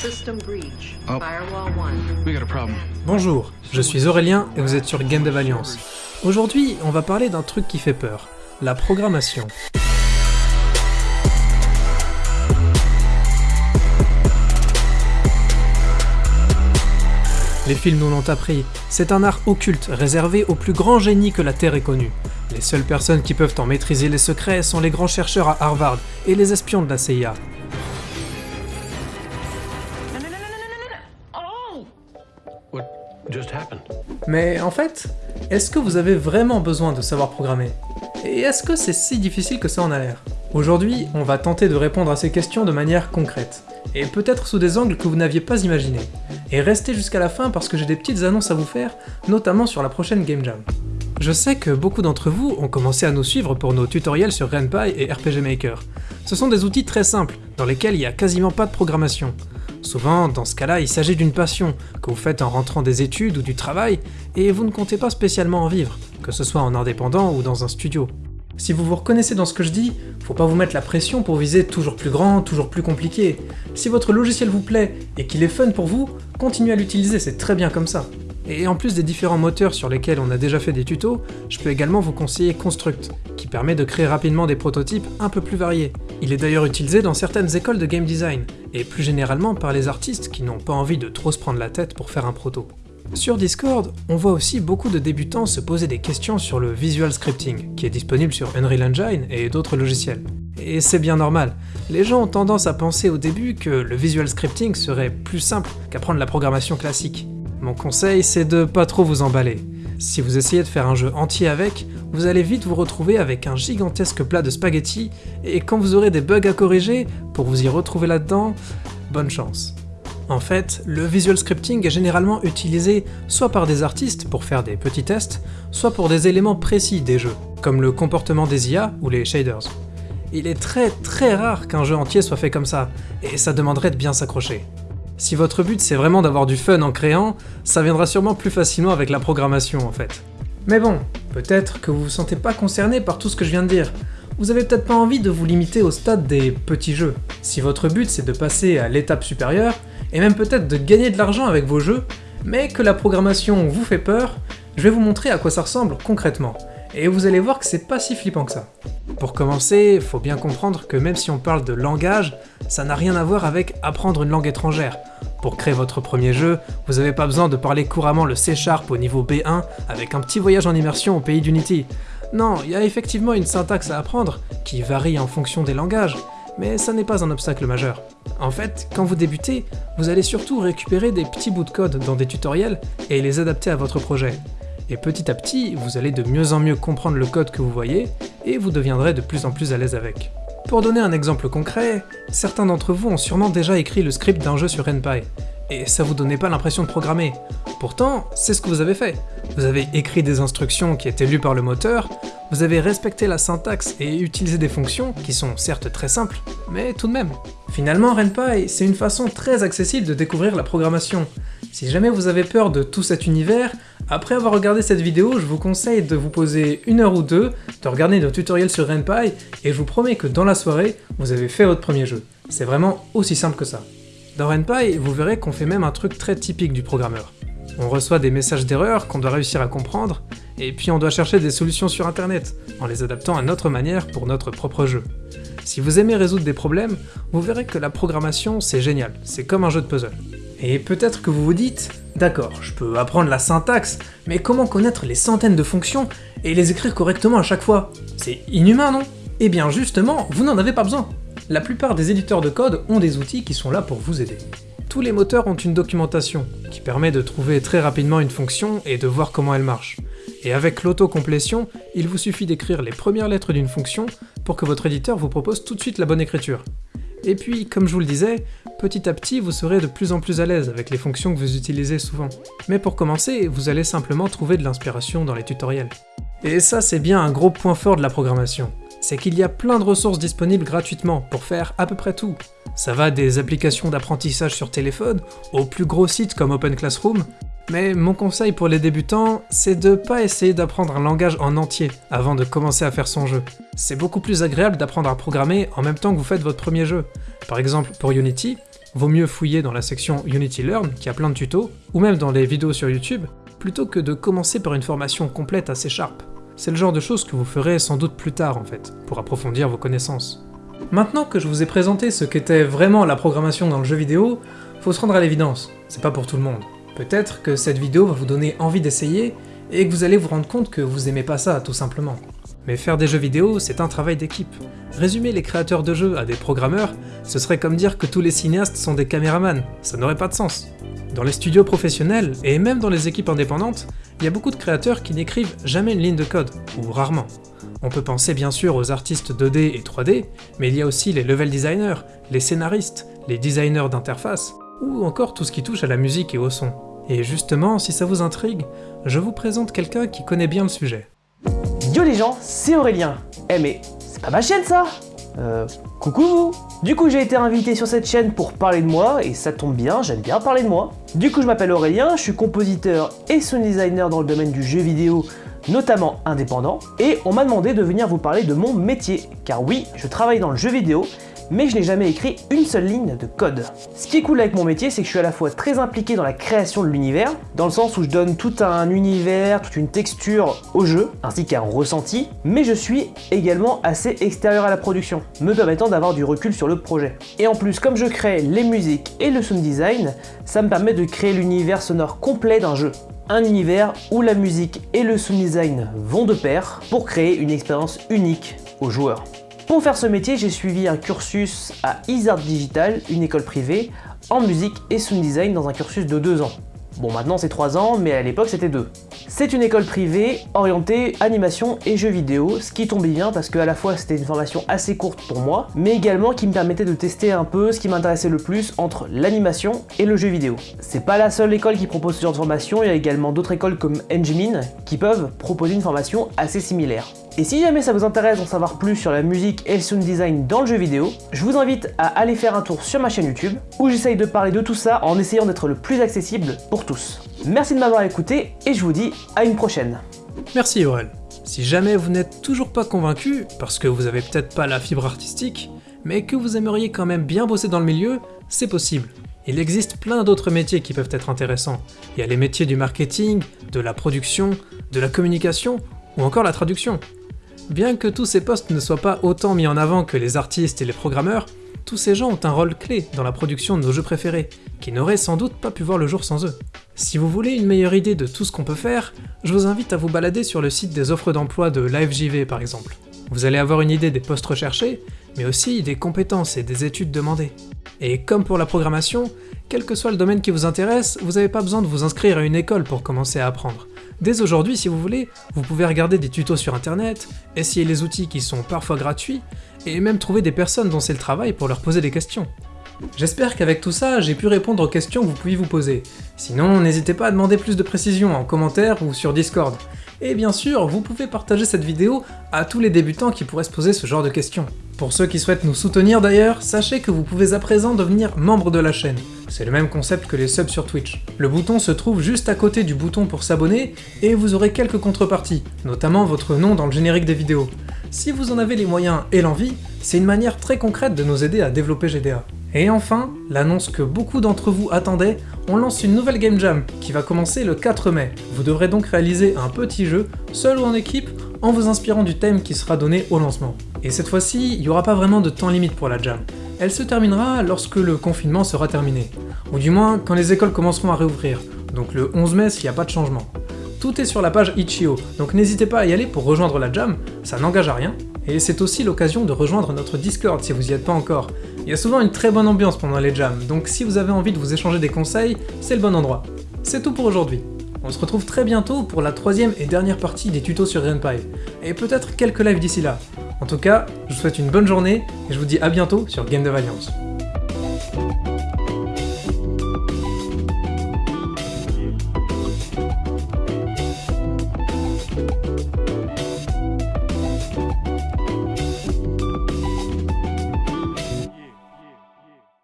System breach. Oh. Firewall 1. We got a problem. Bonjour, je suis Aurélien et vous êtes sur Game Dev Alliance. Aujourd'hui, on va parler d'un truc qui fait peur, la programmation. Les films nous l'ont appris, c'est un art occulte réservé aux plus grands génies que la Terre ait connus. Les seules personnes qui peuvent en maîtriser les secrets sont les grands chercheurs à Harvard et les espions de la CIA. Just happened? Mais en fait, est-ce que vous avez vraiment besoin de savoir programmer? Et est-ce que c'est si difficile que ça en a l'air? Aujourd'hui, on va tenter de répondre à ces questions de manière concrète, et peut-être sous des angles que vous n'aviez pas imaginés. Et restez jusqu'à la fin parce que j'ai des petites annonces à vous faire, notamment sur la prochaine Game Jam. Je sais que beaucoup d'entre vous ont commencé à nous suivre pour nos tutoriels sur RenPy et RPG Maker. Ce sont des outils très simples, dans lesquels il n'y a quasiment pas de programmation. Souvent, dans ce cas-là, il s'agit d'une passion, que vous faites en rentrant des études ou du travail, et vous ne comptez pas spécialement en vivre, que ce soit en indépendant ou dans un studio. Si vous vous reconnaissez dans ce que je dis, faut pas vous mettre la pression pour viser toujours plus grand, toujours plus compliqué. Si votre logiciel vous plaît et qu'il est fun pour vous, continuez à l'utiliser, c'est très bien comme ça. Et en plus des différents moteurs sur lesquels on a déjà fait des tutos, je peux également vous conseiller Construct, qui permet de créer rapidement des prototypes un peu plus variés. Il est d'ailleurs utilisé dans certaines écoles de game design, et plus généralement par les artistes qui n'ont pas envie de trop se prendre la tête pour faire un proto. Sur Discord, on voit aussi beaucoup de débutants se poser des questions sur le visual scripting, qui est disponible sur Unreal Engine et d'autres logiciels. Et c'est bien normal, les gens ont tendance à penser au début que le visual scripting serait plus simple qu'apprendre la programmation classique. Mon conseil, c'est de pas trop vous emballer. Si vous essayez de faire un jeu entier avec, vous allez vite vous retrouver avec un gigantesque plat de spaghettis, et quand vous aurez des bugs à corriger, pour vous y retrouver là-dedans, bonne chance. En fait, le visual scripting est généralement utilisé soit par des artistes pour faire des petits tests, soit pour des éléments précis des jeux, comme le comportement des IA ou les shaders. Il est très très rare qu'un jeu entier soit fait comme ça, et ça demanderait de bien s'accrocher. Si votre but c'est vraiment d'avoir du fun en créant, ça viendra sûrement plus facilement avec la programmation en fait. Mais bon, peut-être que vous vous sentez pas concerné par tout ce que je viens de dire. Vous avez peut-être pas envie de vous limiter au stade des petits jeux. Si votre but c'est de passer à l'étape supérieure, et même peut-être de gagner de l'argent avec vos jeux, mais que la programmation vous fait peur, je vais vous montrer à quoi ça ressemble concrètement, et vous allez voir que c'est pas si flippant que ça. Pour commencer, faut bien comprendre que même si on parle de langage, ça n'a rien à voir avec apprendre une langue étrangère. Pour créer votre premier jeu, vous n'avez pas besoin de parler couramment le C Sharp au niveau B1 avec un petit voyage en immersion au pays d'Unity. Non, il y a effectivement une syntaxe à apprendre, qui varie en fonction des langages, mais ça n'est pas un obstacle majeur. En fait, quand vous débutez, vous allez surtout récupérer des petits bouts de code dans des tutoriels et les adapter à votre projet. Et petit à petit, vous allez de mieux en mieux comprendre le code que vous voyez, et vous deviendrez de plus en plus à l'aise avec. Pour donner un exemple concret, certains d'entre vous ont sûrement déjà écrit le script d'un jeu sur RenPy, et ça vous donnait pas l'impression de programmer. Pourtant, c'est ce que vous avez fait. Vous avez écrit des instructions qui étaient lues par le moteur, vous avez respecté la syntaxe et utilisé des fonctions qui sont certes très simples, mais tout de même. Finalement, RenPy, c'est une façon très accessible de découvrir la programmation. Si jamais vous avez peur de tout cet univers, après avoir regardé cette vidéo, je vous conseille de vous poser une heure ou deux, de regarder nos tutoriels sur RenPy, et je vous promets que dans la soirée, vous avez fait votre premier jeu. C'est vraiment aussi simple que ça. Dans RenPy, vous verrez qu'on fait même un truc très typique du programmeur. On reçoit des messages d'erreur qu'on doit réussir à comprendre, et puis on doit chercher des solutions sur internet, en les adaptant à notre manière pour notre propre jeu. Si vous aimez résoudre des problèmes, vous verrez que la programmation c'est génial, c'est comme un jeu de puzzle. Et peut-être que vous vous dites, d'accord, je peux apprendre la syntaxe, mais comment connaître les centaines de fonctions et les écrire correctement à chaque fois? C'est inhumain, non? Eh bien justement, vous n'en avez pas besoin La plupart des éditeurs de code ont des outils qui sont là pour vous aider. Tous les moteurs ont une documentation, qui permet de trouver très rapidement une fonction et de voir comment elle marche. Et avec l'autocomplétion, il vous suffit d'écrire les premières lettres d'une fonction pour que votre éditeur vous propose tout de suite la bonne écriture. Et puis, comme je vous le disais, petit à petit vous serez de plus en plus à l'aise avec les fonctions que vous utilisez souvent. Mais pour commencer, vous allez simplement trouver de l'inspiration dans les tutoriels. Et ça c'est bien un gros point fort de la programmation, c'est qu'il y a plein de ressources disponibles gratuitement pour faire à peu près tout. Ça va des applications d'apprentissage sur téléphone aux plus gros sites comme Open Classroom, mais mon conseil pour les débutants, c'est de pas essayer d'apprendre un langage en entier avant de commencer à faire son jeu. C'est beaucoup plus agréable d'apprendre à programmer en même temps que vous faites votre premier jeu. Par exemple, pour Unity, vaut mieux fouiller dans la section Unity Learn, qui a plein de tutos, ou même dans les vidéos sur YouTube, plutôt que de commencer par une formation complète assez Sharp. C'est le genre de choses que vous ferez sans doute plus tard en fait, pour approfondir vos connaissances. Maintenant que je vous ai présenté ce qu'était vraiment la programmation dans le jeu vidéo, faut se rendre à l'évidence, c'est pas pour tout le monde. Peut-être que cette vidéo va vous donner envie d'essayer, et que vous allez vous rendre compte que vous aimez pas ça, tout simplement. Mais faire des jeux vidéo, c'est un travail d'équipe. Résumer les créateurs de jeux à des programmeurs, ce serait comme dire que tous les cinéastes sont des caméramans, ça n'aurait pas de sens. Dans les studios professionnels, et même dans les équipes indépendantes, il y a beaucoup de créateurs qui n'écrivent jamais une ligne de code, ou rarement. On peut penser bien sûr aux artistes 2D et 3D, mais il y a aussi les level designers, les scénaristes, les designers d'interface, ou encore tout ce qui touche à la musique et au son. Et justement, si ça vous intrigue, je vous présente quelqu'un qui connaît bien le sujet. Yo les gens, c'est Aurélien Eh mais, c'est pas ma chaîne ça Euh, coucou vous Du coup j'ai été invité sur cette chaîne pour parler de moi, et ça tombe bien, j'aime bien parler de moi. Du coup je m'appelle Aurélien, je suis compositeur et sound designer dans le domaine du jeu vidéo, notamment indépendant, et on m'a demandé de venir vous parler de mon métier, car oui, je travaille dans le jeu vidéo, mais je n'ai jamais écrit une seule ligne de code. Ce qui est cool avec mon métier, c'est que je suis à la fois très impliqué dans la création de l'univers, dans le sens où je donne tout un univers, toute une texture au jeu, ainsi qu'un ressenti, mais je suis également assez extérieur à la production, me permettant d'avoir du recul sur le projet. Et en plus, comme je crée les musiques et le sound design, ça me permet de créer l'univers sonore complet d'un jeu un univers où la musique et le sound design vont de pair pour créer une expérience unique aux joueurs. Pour faire ce métier, j'ai suivi un cursus à Isard Digital, une école privée, en musique et sound design dans un cursus de 2 ans. Bon maintenant c'est 3 ans, mais à l'époque c'était 2. C'est une école privée orientée animation et jeux vidéo, ce qui tombait bien parce que à la fois c'était une formation assez courte pour moi, mais également qui me permettait de tester un peu ce qui m'intéressait le plus entre l'animation et le jeu vidéo. C'est pas la seule école qui propose ce genre de formation, il y a également d'autres écoles comme Engmin qui peuvent proposer une formation assez similaire. Et si jamais ça vous intéresse d'en savoir plus sur la musique et le sound design dans le jeu vidéo, je vous invite à aller faire un tour sur ma chaîne YouTube, où j'essaye de parler de tout ça en essayant d'être le plus accessible pour tous. Merci de m'avoir écouté, et je vous dis à une prochaine. Merci Aurel. Si jamais vous n'êtes toujours pas convaincu, parce que vous avez peut-être pas la fibre artistique, mais que vous aimeriez quand même bien bosser dans le milieu, c'est possible. Il existe plein d'autres métiers qui peuvent être intéressants. Il y a les métiers du marketing, de la production, de la communication, ou encore la traduction. Bien que tous ces postes ne soient pas autant mis en avant que les artistes et les programmeurs, tous ces gens ont un rôle clé dans la production de nos jeux préférés, qui n'auraient sans doute pas pu voir le jour sans eux. Si vous voulez une meilleure idée de tout ce qu'on peut faire, je vous invite à vous balader sur le site des offres d'emploi de LiveJV par exemple. Vous allez avoir une idée des postes recherchés, mais aussi des compétences et des études demandées. Et comme pour la programmation, quel que soit le domaine qui vous intéresse, vous n'avez pas besoin de vous inscrire à une école pour commencer à apprendre. Dès aujourd'hui, si vous voulez, vous pouvez regarder des tutos sur internet, essayer les outils qui sont parfois gratuits, et même trouver des personnes dont c'est le travail pour leur poser des questions. J'espère qu'avec tout ça, j'ai pu répondre aux questions que vous pouviez vous poser. Sinon, n'hésitez pas à demander plus de précisions en commentaire ou sur Discord. Et bien sûr, vous pouvez partager cette vidéo à tous les débutants qui pourraient se poser ce genre de questions. Pour ceux qui souhaitent nous soutenir d'ailleurs, sachez que vous pouvez à présent devenir membre de la chaîne. C'est le même concept que les subs sur Twitch. Le bouton se trouve juste à côté du bouton pour s'abonner, et vous aurez quelques contreparties, notamment votre nom dans le générique des vidéos. Si vous en avez les moyens et l'envie, c'est une manière très concrète de nous aider à développer GDA. Et enfin, l'annonce que beaucoup d'entre vous attendaient, on lance une nouvelle Game Jam qui va commencer le 4 mai. Vous devrez donc réaliser un petit jeu, seul ou en équipe, en vous inspirant du thème qui sera donné au lancement. Et cette fois-ci, il n'y aura pas vraiment de temps limite pour la jam. Elle se terminera lorsque le confinement sera terminé. Ou du moins, quand les écoles commenceront à réouvrir. Donc le 11 mai s'il n'y a pas de changement. Tout est sur la page Itch.io, donc n'hésitez pas à y aller pour rejoindre la jam, ça n'engage à rien, et c'est aussi l'occasion de rejoindre notre Discord si vous n'y êtes pas encore. Il y a souvent une très bonne ambiance pendant les jams, donc si vous avez envie de vous échanger des conseils, c'est le bon endroit. C'est tout pour aujourd'hui. On se retrouve très bientôt pour la troisième et dernière partie des tutos sur GreenPy, et peut-être quelques lives d'ici là. En tout cas, je vous souhaite une bonne journée, et je vous dis à bientôt sur Game of Alliance.